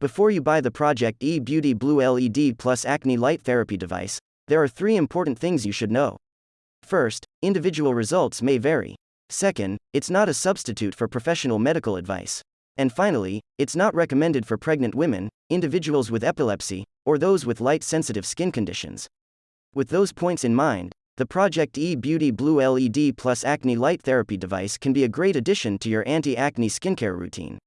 Before you buy the Project E Beauty Blue LED plus Acne Light Therapy device, there are three important things you should know. First, individual results may vary. Second, it's not a substitute for professional medical advice. And finally, it's not recommended for pregnant women, individuals with epilepsy, or those with light sensitive skin conditions. With those points in mind, the Project E Beauty Blue LED plus Acne Light Therapy device can be a great addition to your anti acne skincare routine.